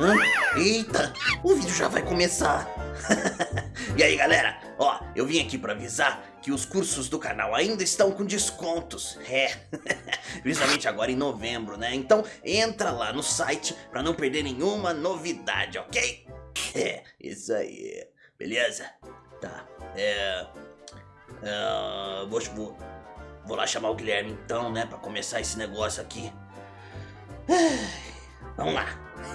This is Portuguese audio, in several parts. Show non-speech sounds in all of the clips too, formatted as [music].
Hã? Eita, o vídeo já vai começar. [laughs] e aí galera, ó, eu vim aqui pra avisar que os cursos do canal ainda estão com descontos. É, [laughs] principalmente agora em novembro, né? Então entra lá no site pra não perder nenhuma novidade, ok? [laughs] É, isso aí, beleza? Tá, é... é vou, vou, vou lá chamar o Guilherme então, né, pra começar esse negócio aqui. [sighs] Vamos lá.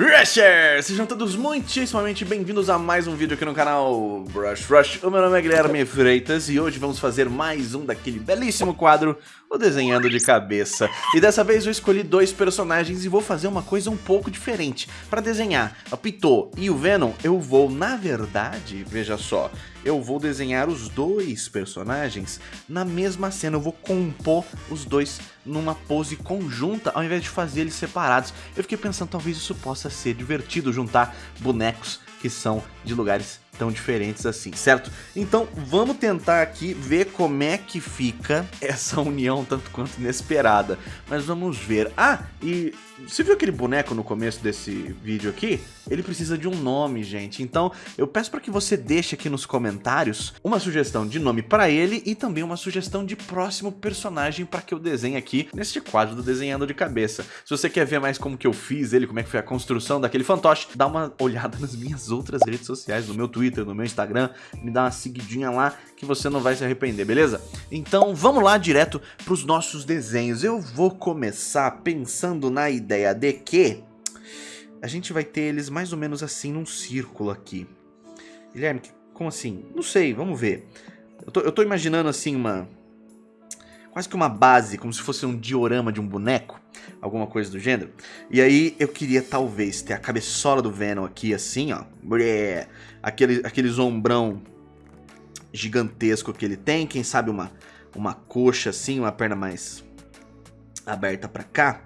Rushers! Sejam todos muitíssimamente bem-vindos a mais um vídeo aqui no canal Brush Rush. O meu nome é Guilherme Freitas e hoje vamos fazer mais um daquele belíssimo quadro, o Desenhando de Cabeça. E dessa vez eu escolhi dois personagens e vou fazer uma coisa um pouco diferente. Para desenhar a Pitot e o Venom, eu vou, na verdade, veja só, eu vou desenhar os dois personagens na mesma cena. Eu vou compor os dois numa pose conjunta, ao invés de fazer eles separados. Eu fiquei pensando, talvez isso possa ser divertido, juntar bonecos que são de lugares tão diferentes assim, certo? Então vamos tentar aqui ver como é que fica essa união tanto quanto inesperada. Mas vamos ver. Ah, e você viu aquele boneco no começo desse vídeo aqui? Ele precisa de um nome, gente. Então, eu peço para que você deixe aqui nos comentários uma sugestão de nome para ele e também uma sugestão de próximo personagem para que eu desenhe aqui neste quadro do Desenhando de Cabeça. Se você quer ver mais como que eu fiz ele, como é que foi a construção daquele fantoche, dá uma [laughs] olhada nas minhas outras redes sociais, no meu Twitter, no meu Instagram, me dá uma seguidinha lá que você não vai se arrepender, beleza? Então, vamos lá direto para os nossos desenhos. Eu vou começar pensando na ideia de que a gente vai ter eles mais ou menos assim num círculo aqui. Guilherme, como assim? Não sei, vamos ver. Eu tô, eu tô imaginando assim uma... Quase que uma base, como se fosse um diorama de um boneco. Alguma coisa do gênero. E aí eu queria talvez ter a cabeçola do Venom aqui assim, ó. Aquele, aquele ombrão gigantesco que ele tem. Quem sabe uma, uma coxa assim, uma perna mais aberta pra cá.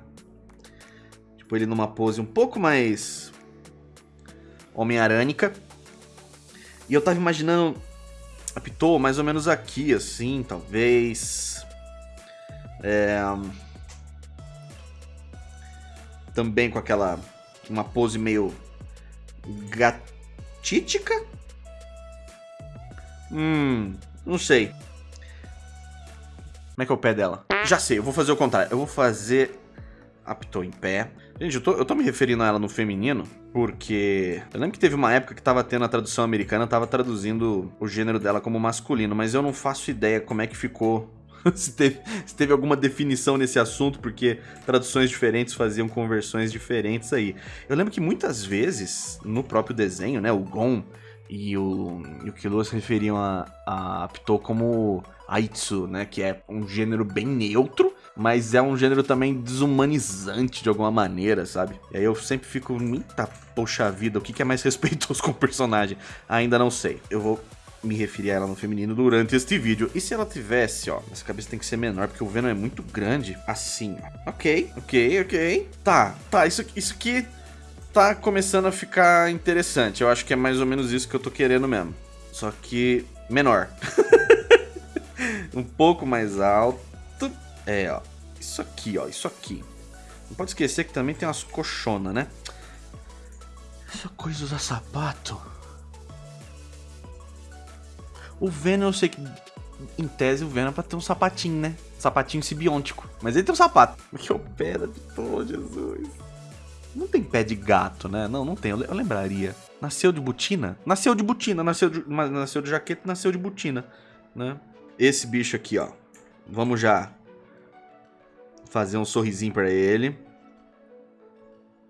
Tipo, ele numa pose um pouco mais Homem-Arânica. E eu tava imaginando a Pitou mais ou menos aqui, assim, talvez. É... Também com aquela... Uma pose meio... Gatítica? Hum... Não sei. Como é que é o pé dela? Já sei, eu vou fazer o contrário. Eu vou fazer a Pitou em pé. Gente, eu tô, eu tô me referindo a ela no feminino porque eu lembro que teve uma época que tava tendo a tradução americana, tava traduzindo o gênero dela como masculino, mas eu não faço ideia como é que ficou [laughs] se, teve, se teve alguma definição nesse assunto, porque traduções diferentes faziam conversões diferentes aí. Eu lembro que muitas vezes, no próprio desenho, né, o Gon e o, e o Killua se referiam a, a Pitou como Aitsu, né, que é um gênero bem neutro, mas é um gênero também desumanizante de alguma maneira, sabe? E aí eu sempre fico, eita, poxa vida, o que é mais [laughs] respeitoso com o personagem? Ainda não sei. Eu vou me referir a ela no feminino durante este vídeo. E se ela tivesse, ó, essa cabeça tem que ser menor, porque o Venom é muito grande, assim, ó. Ok, ok, ok. Tá, tá, isso, isso aqui tá começando a ficar interessante. Eu acho que é mais ou menos isso que eu tô querendo mesmo. Só que menor. [laughs] um pouco mais alto é, ó. Isso aqui, ó. Isso aqui. Não pode esquecer que também tem umas colchonas, né? Essa coisa usar sapato. O Venom, eu sei que em tese o Venom é pra ter um sapatinho, né? Sapatinho sibiôntico. Mas ele tem um sapato. [laughs] Que o pé da Pô, Jesus. Não tem pé de gato, né? Não, não tem. Eu, eu lembraria. Nasceu de botina? Nasceu de botina. Nasceu de, nasceu de jaqueta, nasceu de botina, né? Esse bicho aqui, ó. Vamos já fazer um sorrisinho para ele.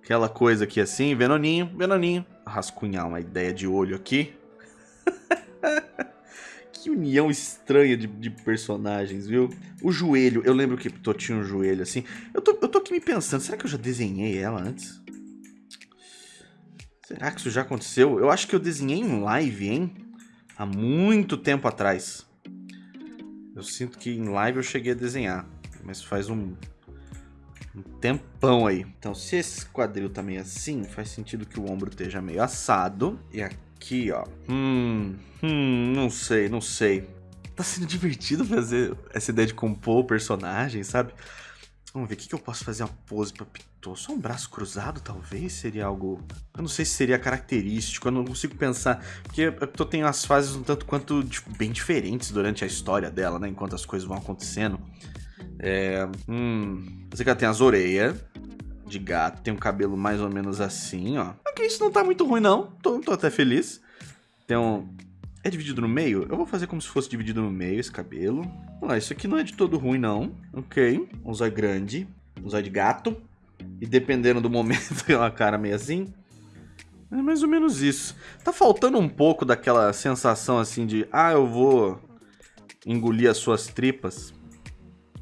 Aquela coisa aqui assim, Venoninho, Venoninho. Rascunhar uma ideia de olho aqui. [laughs] que união estranha de, de, personagens, viu? O joelho, eu lembro que Pitot tinha um joelho assim. Eu tô, eu tô aqui me pensando, será que eu já desenhei ela antes? Será que isso já aconteceu? Eu acho que eu desenhei em live, hein? Há muito tempo atrás. Eu sinto que em live eu cheguei a desenhar. Mas faz um, um tempão aí. Então, se esse quadril tá meio assim, faz sentido que o ombro esteja meio assado. E aqui, ó. Hum, hum, não sei, não sei. tá sendo divertido fazer essa ideia de compor o personagem, sabe? Vamos ver, o que, que eu posso fazer uma pose pra Pitou? Só um braço cruzado, talvez? Seria algo... Eu não sei se seria característico, eu não consigo pensar. Porque a Pitou tem as fases um tanto quanto bem diferentes durante a história dela, né? Enquanto as coisas vão acontecendo. É... Hum... Você que ela tem as orelhas de gato, tem um cabelo mais ou menos assim, ó. Ok, isso não tá muito ruim, não. Tô, tô até feliz. Um... É dividido no meio? Eu vou fazer como se fosse dividido no meio esse cabelo. Vamos lá, isso aqui não é de todo ruim, não. Ok. Um zóio grande. Um zóio de gato. E dependendo do momento, [laughs] tem uma cara meio assim. É mais ou menos isso. Tá faltando um pouco daquela sensação assim de... Ah, eu vou engolir as suas tripas.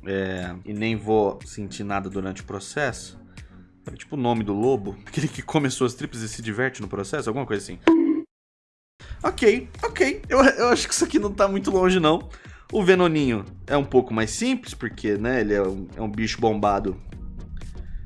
É, e nem vou sentir nada durante o processo. É tipo o nome do lobo. [laughs] Aquele que come as suas tripas e se diverte no processo. Alguma coisa assim. Ok, ok. Eu, eu acho que isso aqui não tá muito longe, não. O Venoninho é um pouco mais simples, porque, né, ele é um, é um bicho bombado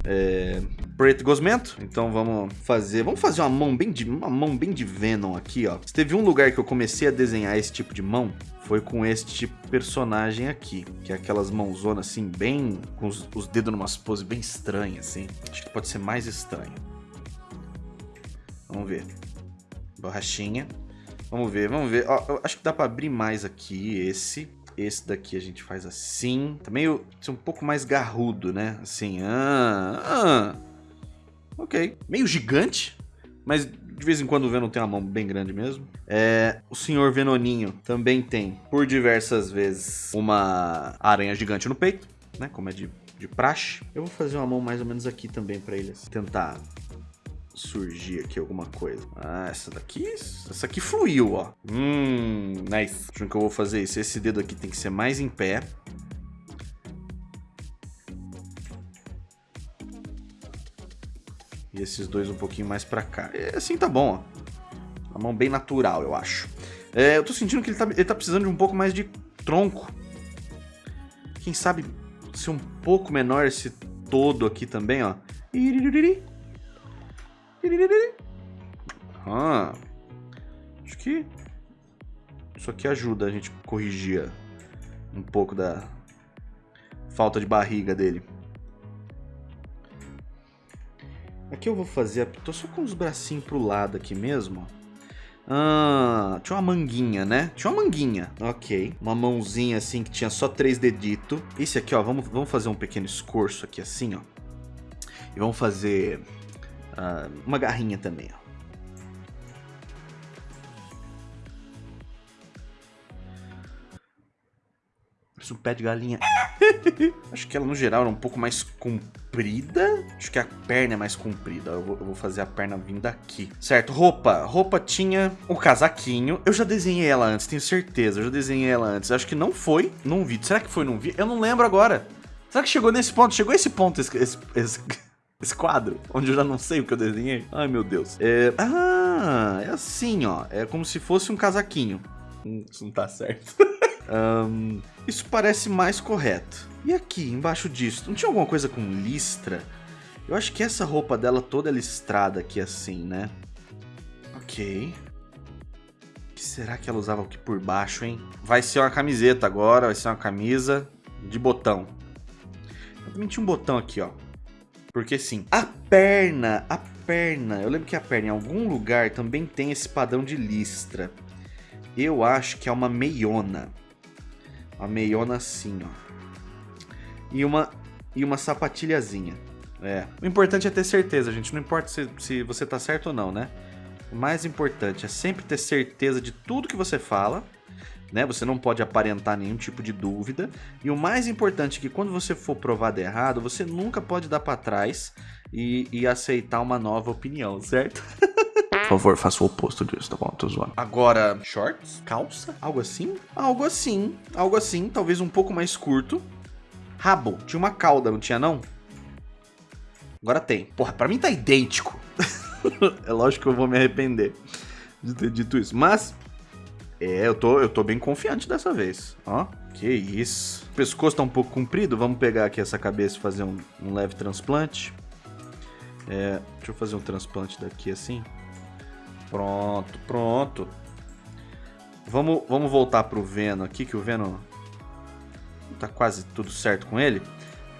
é, preto gosmento. Então vamos fazer, vamos fazer uma mão bem de uma mão bem de Venom aqui, ó. Se teve um lugar que eu comecei a desenhar esse tipo de mão, foi com este personagem aqui, que é aquelas mãozonas assim, bem com os, os dedos numa pose bem estranha assim. Acho que pode ser mais estranho. Vamos ver. Borrachinha. Vamos ver, vamos ver. Ó, acho que dá pra abrir mais aqui esse. Esse daqui a gente faz assim. Tá meio um pouco mais garrudo, né? Assim, ah, ah. Ok. Meio gigante, mas de vez em quando o Venom tem uma mão bem grande mesmo. É, o Senhor Venoninho também tem, por diversas vezes, uma aranha gigante no peito, né? Como é de, de praxe. Eu vou fazer uma mão mais ou menos aqui também pra ele assim, tentar surgir aqui alguma coisa. Ah, essa daqui, essa aqui fluiu, ó. Hum, nice. Acho que eu vou fazer isso. Esse dedo aqui tem que ser mais em pé. E esses dois um pouquinho mais pra cá. E assim tá bom, ó. Uma mão bem natural, eu acho. É, eu tô sentindo que ele tá, ele tá precisando de um pouco mais de tronco. Quem sabe ser um pouco menor esse todo aqui também, ó. Ah, acho que isso aqui ajuda a gente corrigir um pouco da falta de barriga dele. Aqui eu vou fazer, tô só com os bracinhos pro lado aqui mesmo. Ah, tinha uma manguinha, né? Tinha uma manguinha, ok. Uma mãozinha assim que tinha só três deditos. Esse aqui, ó, vamos, vamos fazer um pequeno escorço aqui assim, ó. E vamos fazer uh, uma garrinha também, ó. Parece um pé de galinha. [laughs] Acho que ela, no geral, era um pouco mais comprida. Acho que a perna é mais comprida. Eu vou, eu vou, fazer a perna vindo daqui. Certo, roupa. Roupa tinha o casaquinho. Eu já desenhei ela antes, tenho certeza. Eu já desenhei ela antes. Acho que não foi num vídeo. Será que foi num vídeo? Eu não lembro agora. Será que chegou nesse ponto? Chegou esse ponto, esse, esse, esse, [laughs] esse quadro, onde eu já não sei o que eu desenhei. Ai, meu Deus. É... Ah, é assim, ó. É como se fosse um casaquinho. Hum, isso não tá certo. [laughs] um, isso parece mais correto. E aqui, embaixo disso, não tinha alguma coisa com listra? Eu acho que essa roupa dela toda é listrada aqui assim, né? Ok. O que será que ela usava aqui por baixo, hein? Vai ser uma camiseta agora, vai ser uma camisa de botão. também tinha um botão aqui, ó. Porque sim, a perna, a perna, eu lembro que a perna em algum lugar também tem esse padrão de listra. Eu acho que é uma meiona. Uma meiona assim, ó. E uma, e uma sapatilhazinha. É. O importante é ter certeza, gente. Não importa se, se você tá certo ou não, né? O mais importante é sempre ter certeza de tudo que você fala né? Você não pode aparentar nenhum tipo de dúvida. E o mais importante é que quando você for provado errado, você nunca pode dar para trás e, e, aceitar uma nova opinião, certo? [laughs] Por favor, faça o oposto disso, tá bom? Tô zoando. Agora, shorts? Calça? Algo assim? Algo assim. Algo assim, talvez um pouco mais curto. Rabo. Tinha uma cauda, não tinha não? Agora tem. Porra, pra mim tá idêntico. [laughs] é lógico que eu vou me arrepender de ter dito isso. Mas é, eu tô, eu tô bem confiante dessa vez. Ó, que isso. O pescoço tá um pouco comprido. Vamos pegar aqui essa cabeça e fazer um, um leve transplante. É, deixa eu fazer um transplante daqui assim. Pronto, pronto. Vamos, vamos voltar pro Venom aqui, que o Venom tá quase tudo certo com ele.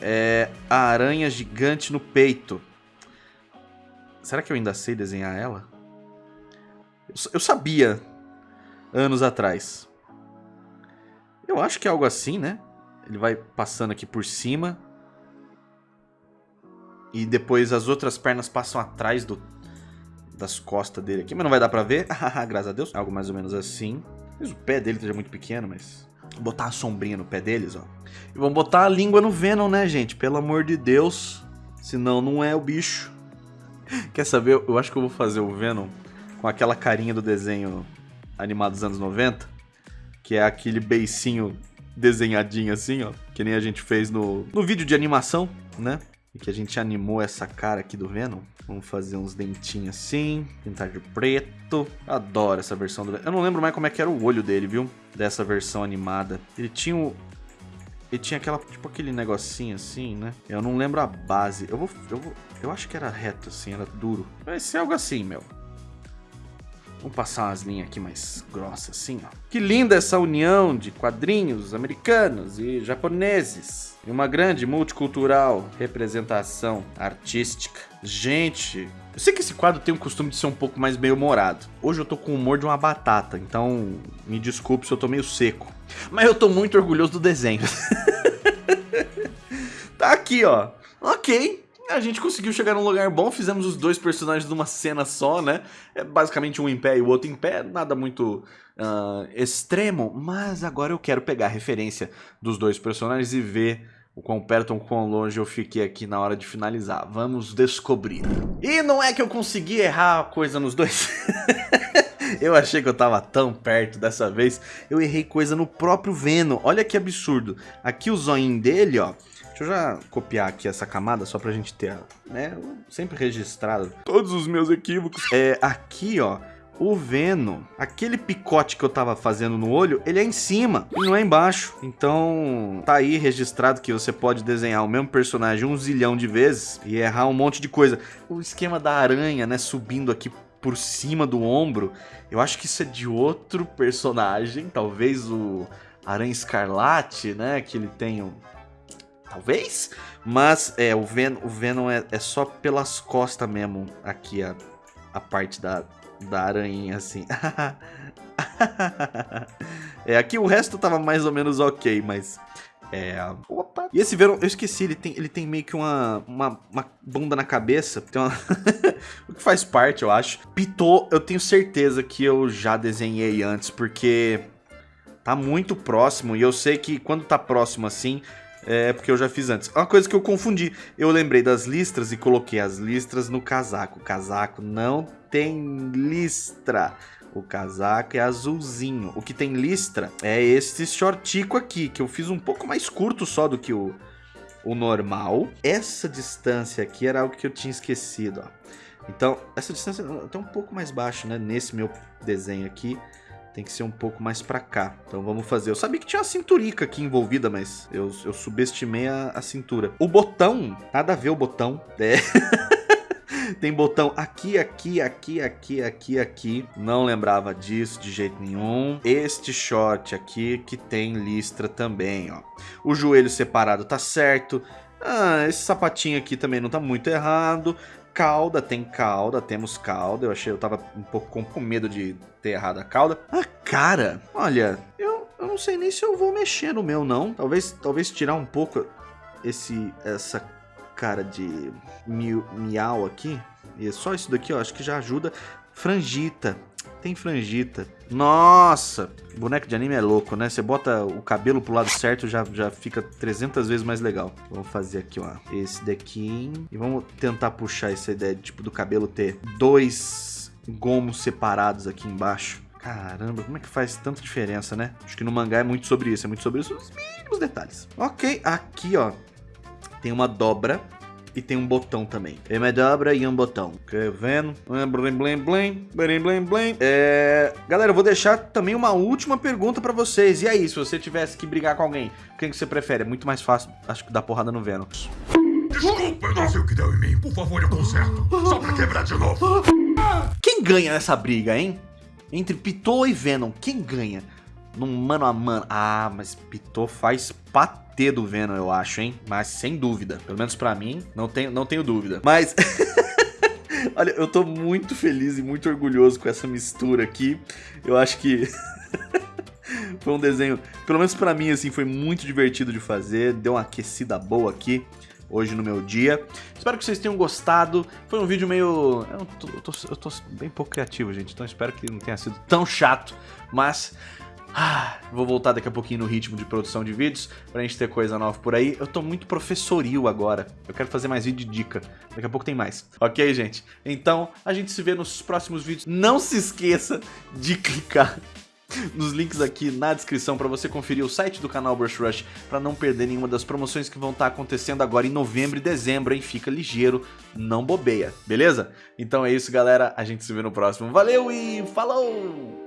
É a aranha gigante no peito. Será que eu ainda sei desenhar ela? Eu sabia anos atrás. Eu acho que é algo assim, né? Ele vai passando aqui por cima. E depois as outras pernas passam atrás do, das costas dele aqui. Mas não vai dar pra ver. [laughs] Graças a Deus. Algo mais ou menos assim. Talvez o pé dele esteja muito pequeno, mas... Vou botar a sombrinha no pé deles, ó. E vamos botar a língua no Venom, né, gente? Pelo amor de Deus. Senão não é o bicho. [laughs] Quer saber? Eu acho que eu vou fazer o Venom com aquela carinha do desenho animado dos anos 90. Que é aquele beicinho desenhadinho assim, ó. Que nem a gente fez no, no vídeo de animação, né? Que a gente animou essa cara aqui do Venom. Vamos fazer uns dentinhos assim, pintar de preto. Adoro essa versão do Venom. Eu não lembro mais como é que era o olho dele, viu? Dessa versão animada. Ele tinha o... Ele tinha aquela, tipo aquele negocinho assim, né? Eu não lembro a base. Eu vou, eu vou, eu acho que era reto assim, era duro. Vai ser algo assim, meu. Vamos passar umas linhas aqui mais grossas assim, ó. Que linda essa união de quadrinhos americanos e japoneses. E uma grande multicultural representação artística. Gente, eu sei que esse quadro tem o costume de ser um pouco mais bem-humorado. Hoje eu tô com o humor de uma batata, então me desculpe se eu tô meio seco. Mas eu tô muito orgulhoso do desenho. [laughs] tá aqui, ó. Ok, a gente conseguiu chegar num lugar bom, fizemos os dois personagens numa cena só, né? É basicamente um em pé e o outro em pé, nada muito uh, extremo, mas agora eu quero pegar a referência dos dois personagens e ver o quão perto ou quão longe eu fiquei aqui na hora de finalizar. Vamos descobrir. E não é que eu consegui errar a coisa nos dois. [laughs] eu achei que eu tava tão perto dessa vez. Eu errei coisa no próprio Venom. Olha que absurdo. Aqui o zoinho dele, ó Deixa eu já copiar aqui essa camada só pra gente ter, né, sempre registrado todos os meus equívocos. É, aqui, ó, o Venom, aquele picote que eu tava fazendo no olho, ele é em cima e não é embaixo. Então, tá aí registrado que você pode desenhar o mesmo personagem um zilhão de vezes e errar um monte de coisa. O esquema da aranha, né, subindo aqui por cima do ombro, eu acho que isso é de outro personagem, talvez o Aranha Escarlate, né, que ele tem talvez. Mas é, o Venom, o Venom é, é só pelas costas mesmo, aqui a, a parte da, da aranha, assim. [laughs] é, aqui o resto tava mais ou menos ok, mas... É... Opa! E esse Venom, eu esqueci, ele tem, ele tem meio que uma, uma, uma bunda na cabeça. Tem uma... [laughs] o que faz parte, eu acho. Pitou, eu tenho certeza que eu já desenhei antes, porque tá muito próximo. E eu sei que quando tá próximo assim, é porque eu já fiz antes. Uma coisa que eu confundi, eu lembrei das listras e coloquei as listras no casaco. O casaco não tem listra. O casaco é azulzinho. O que tem listra é esse shortico aqui, que eu fiz um pouco mais curto só do que o, o normal. Essa distância aqui era algo que eu tinha esquecido, ó. Então, essa distância tá um pouco mais baixa, né? Nesse meu desenho aqui tem que ser um pouco mais pra cá. Então vamos fazer. Eu sabia que tinha uma cinturica aqui envolvida, mas eu, eu subestimei a, a cintura. O botão, nada a ver o botão. É. [laughs] Tem botão aqui, aqui, aqui, aqui, aqui, aqui. Não lembrava disso de jeito nenhum. Este short aqui que tem listra também, ó. O joelho separado tá certo. Ah, esse sapatinho aqui também não tá muito errado cauda, tem cauda, temos cauda. Eu achei, eu tava um pouco com, com medo de ter errado a cauda. A cara, olha, eu, eu não sei nem se eu vou mexer no meu, não. Talvez, talvez tirar um pouco esse, essa cara de miau aqui. E é só isso daqui, ó, acho que já ajuda. Frangita tem frangita. Nossa! Boneco de anime é louco, né? Você bota o cabelo pro lado certo, já, já fica 300 vezes mais legal. Vamos fazer aqui, ó. Esse daqui. E vamos tentar puxar essa ideia de, tipo, do cabelo ter dois gomos separados aqui embaixo. Caramba, como é que faz tanta diferença, né? Acho que no mangá é muito sobre isso, é muito sobre isso, os mínimos detalhes. Ok, aqui, ó, tem uma dobra e tem um botão também. É uma dobra e um botão. Ok, vendo? Blim, blim, blim, blim, blim, blim. É... Galera, eu vou deixar também uma última pergunta pra vocês. E aí, se você tivesse que brigar com alguém, quem que você prefere? É muito mais fácil, acho que dar porrada no Venom. Desculpa, eu não sei o que deu em mim. Por favor, eu conserto. Só pra quebrar de novo. Quem ganha nessa briga, hein? entre Pitou e Venom, quem ganha? Num mano a mano. Ah, mas Pitou faz do Venom, eu acho, hein? Mas sem dúvida. Pelo menos pra mim, não tenho, não tenho dúvida. Mas... [laughs] Olha, eu tô muito feliz e muito orgulhoso com essa mistura aqui. Eu acho que... [laughs] foi um desenho, pelo menos pra mim, assim, foi muito divertido de fazer. Deu uma aquecida boa aqui hoje no meu dia. Espero que vocês tenham gostado. Foi um vídeo meio... Eu tô, eu tô, eu tô bem pouco criativo, gente. Então espero que não tenha sido tão chato. Mas... Ah, vou voltar daqui a pouquinho no ritmo de produção de vídeos pra gente ter coisa nova por aí. Eu tô muito professoril agora. Eu quero fazer mais vídeo de dica. Daqui a pouco tem mais. Ok, gente? Então, a gente se vê nos próximos vídeos. Não se esqueça de [laughs] clicar nos links aqui na descrição para você conferir o site do canal Brush Rush para não perder nenhuma das promoções que vão estar tá acontecendo agora em novembro e dezembro, hein? Fica ligeiro, não bobeia, beleza? Então é isso, galera. A gente se vê no próximo. Valeu e falou!